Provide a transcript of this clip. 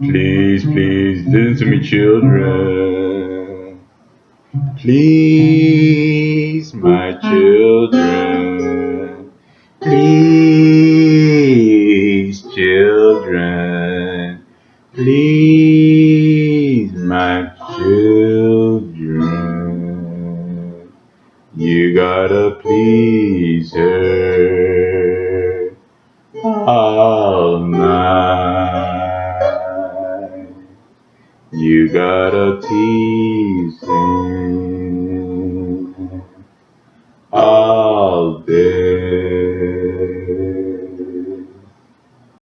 Please, please, listen to me, children. Please, my children. Please, children. Please, my children. You gotta please her all night. You gotta tease him all day.